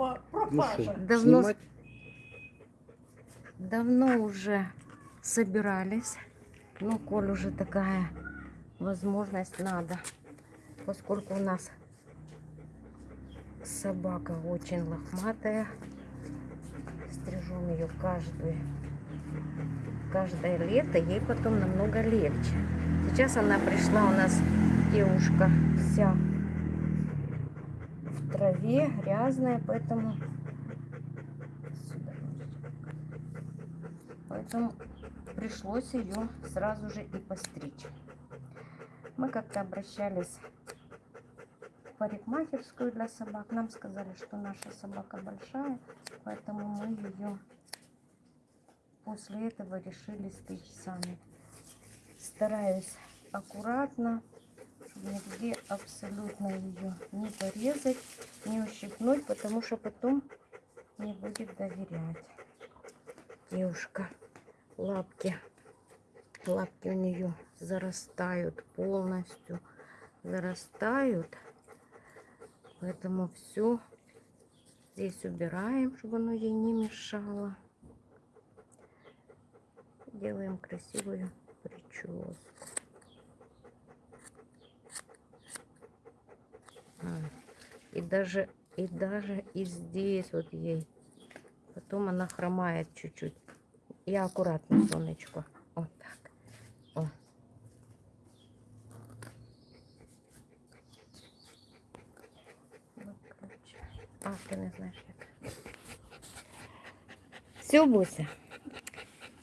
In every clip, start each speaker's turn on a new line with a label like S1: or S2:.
S1: пропа-
S2: Ну
S1: пропажа.
S3: Давно,
S2: снимать?
S3: давно уже собирались. Ну, коль уже такая возможность надо. Поскольку у нас собака очень лохматая. Стрижем ее каждую, каждое лето. Ей потом намного легче. Сейчас она пришла у нас, девушка, вся траве, грязная, поэтому... Поэтому пришлось ее сразу же и постричь. Мы как-то обращались в парикмахерскую для собак. Нам сказали, что наша собака большая, поэтому мы ее после этого решили стричь сами. Стараюсь аккуратно, нигде абсолютно ее не порезать, не ущипнуть, потому что потом не будет доверять. Девушка, лапки, лапки у нее зарастают полностью, зарастают. Поэтому все здесь убираем, чтобы оно ей не мешало. Делаем красивую прическу. И даже, и даже и здесь вот ей. Потом она хромает чуть-чуть. Я аккуратно, солнечко. Вот так. О. А, ты не знаешь як. Все, Буся.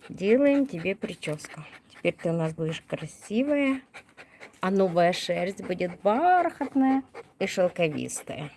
S3: Делаем тебе прическу. Теперь ты у нас будешь красивая. А новая шерсть будет бархатная и шелковистая.